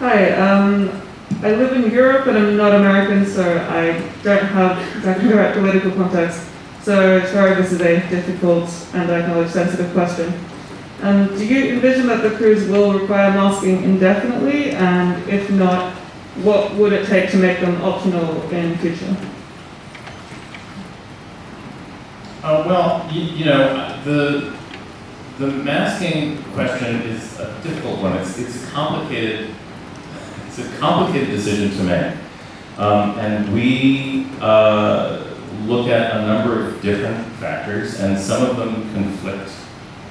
Hi, um, I live in Europe and I'm not American, so I don't have exactly the right political context. So sorry, this is a difficult and I acknowledge sensitive question. Um, do you envision that the crews will require masking indefinitely? And if not, what would it take to make them optional in future? Uh, well, you, you know, the, the masking question is a difficult one. It's, it's complicated, it's a complicated decision to make. Um, and we uh, look at a number of different factors, and some of them conflict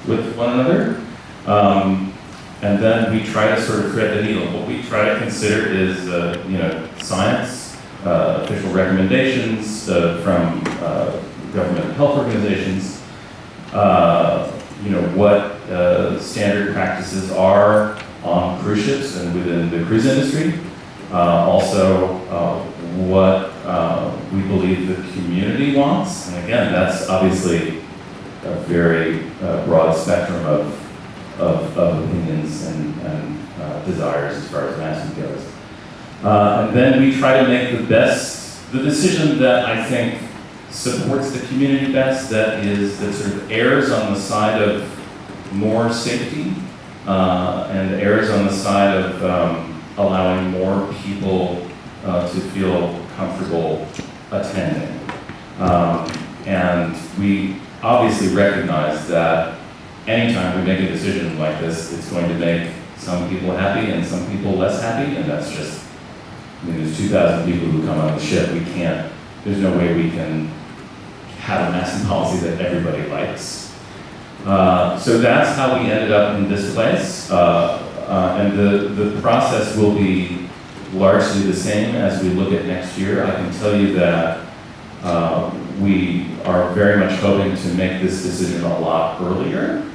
with one another. Um, and then we try to sort of thread the needle. What we try to consider is, uh, you know, science, uh, official recommendations uh, from uh, government health organizations, uh, you know, what standard practices are on cruise ships and within the cruise industry. Uh, also, uh, what uh, we believe the community wants. And again, that's obviously a very uh, broad spectrum of, of, of opinions and, and uh, desires as far as masking goes. Uh, and then we try to make the best, the decision that I think supports the community best, that is, that sort of errs on the side of more safety uh, and errs on the side of um, allowing more people uh, to feel comfortable attending. Um, and we obviously recognize that anytime we make a decision like this, it's going to make some people happy and some people less happy, and that's just, I mean, there's 2,000 people who come on the ship, we can't, there's no way we can have a masking policy that everybody likes. Uh, so that's how we ended up in this place, uh, uh, and the, the process will be largely the same as we look at next year. I can tell you that uh, we are very much hoping to make this decision a lot earlier.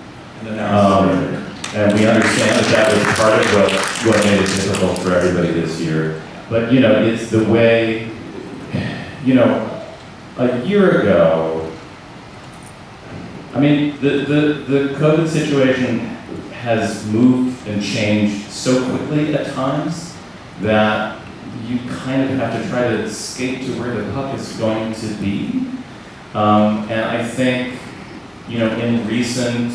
Um, and we understand that that was part of what, what made it difficult for everybody this year. But, you know, it's the way, you know, a year ago, I mean, the, the, the COVID situation has moved and changed so quickly at times that you kind of have to try to skate to where the puck is going to be. Um, and I think, you know, in recent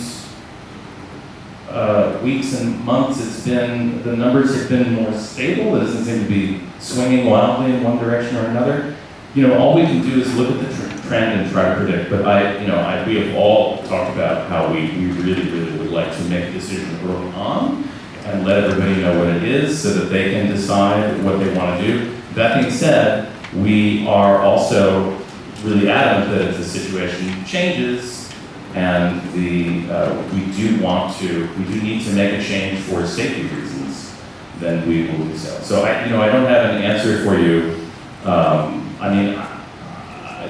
uh, weeks and months, it's been, the numbers have been more stable. It doesn't seem to be swinging wildly in one direction or another. You know, all we can do is look at the tr- trend and try to predict. But I, you know, I, we have all talked about how we, we really, really would like to make a decision early on and let everybody know what it is so that they can decide what they want to do. That being said, we are also really adamant that if the situation changes and the, uh, we do want to, we do need to make a change for safety reasons, then we will do so. So I, you know, I don't have an answer for you. Um, I mean, I, I,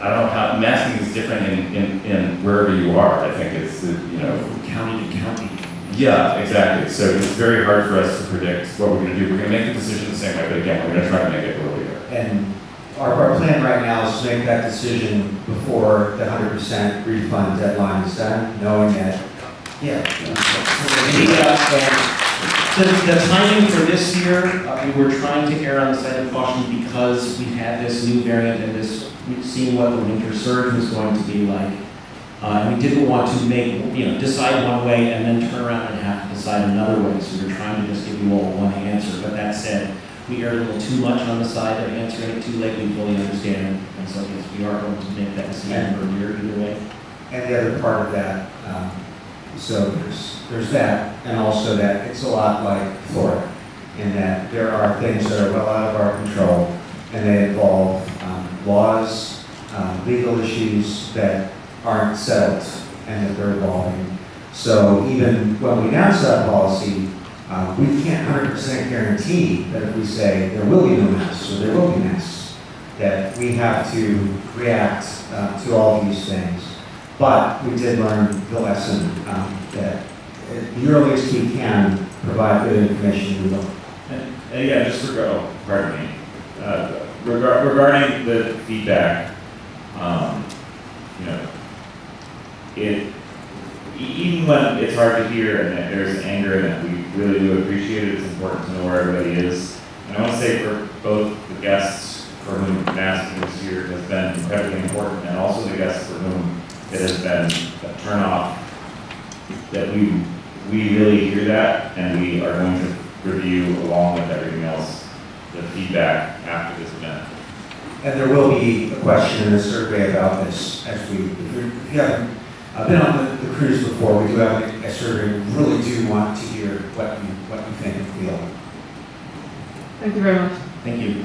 I don't know how, masking is different in, in, in wherever you are. I think it's, you know, County to county. yeah, exactly. So it's very hard for us to predict what we're gonna do. We're gonna make the decision the same way, but again, we're gonna try to make it earlier. And our, our plan right now is to make that decision before the hundred percent refund deadline is done, knowing that, yeah. Uh, The, the timing for this year, uh, we were trying to err on the side of caution because we had this new variant and this, seen what the winter surge was going to be like. Uh, and we didn't want to make, you know, decide one way and then turn around and have to decide another way. So we we're trying to just give you all one answer. But that said, we erred a little too much on the side of answering it too late. We fully understand. And so yes, we are going to make that decision earlier either way. And the other part of that, um, so there's, there's that, and also that it's a lot like Florida, in that there are things that are well out of our control, and they involve um, laws, um, legal issues that aren't settled, and that they're evolving. So even when we announce that policy, uh, we can't hundred percent guarantee that if we say there will be no masks, or there will be masks, that we have to react uh, to all these things. But we did learn the lesson um, that at the earliest we can provide good information, we will. And, and yeah, just regard, pardon me, uh, regard, regarding the feedback, um, you know, it, even when it's hard to hear and that there's anger and that we, really do appreciate it. It's important to know where everybody is. And I want to say for both the guests for whom masking this year has been incredibly important, and also the guests for whom it has been a turnoff, that we, we really hear that, and we are going to review along with everything else, the feedback after this event. And there will be a question in the survey about this as we, if you if you haven't uh, been on the, the cruise before, we do have a- a survey. We really do want to hear what you, what you think and feel. Thank you very much. Thank you.